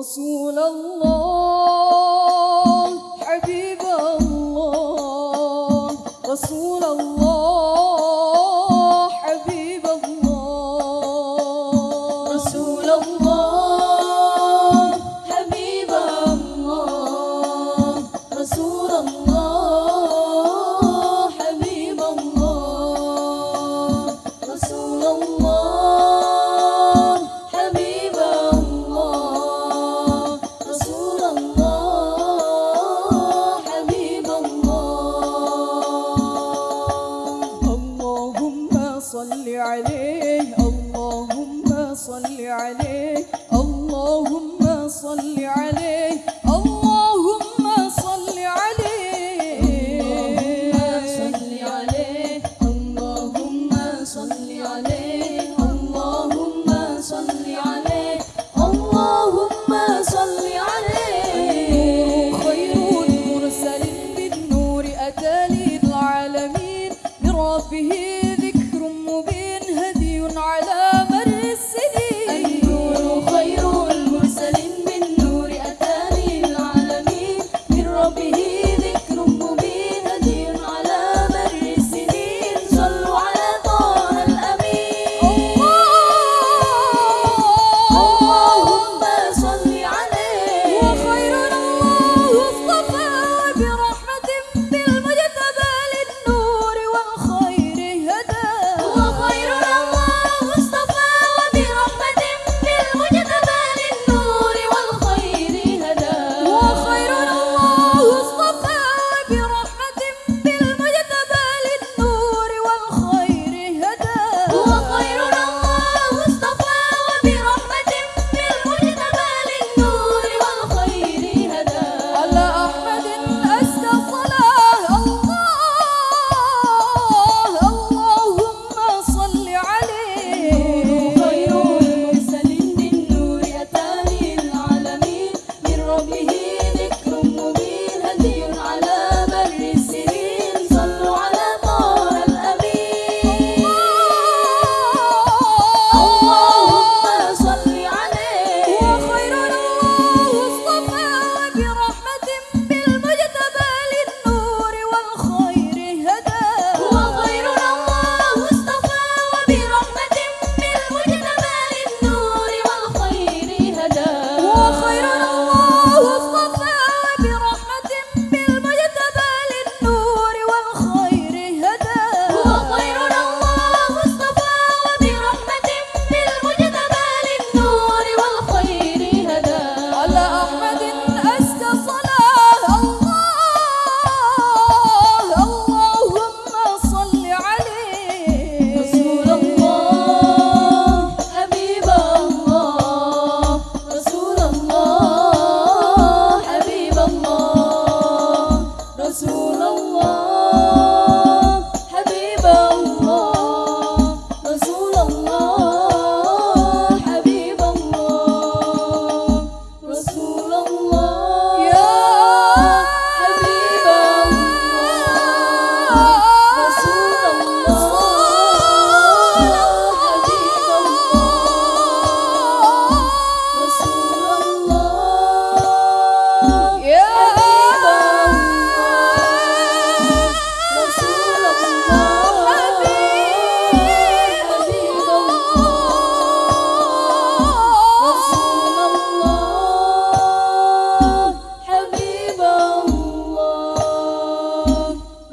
رسول الله. حبيب الله. رسول الله.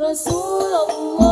Rasulullah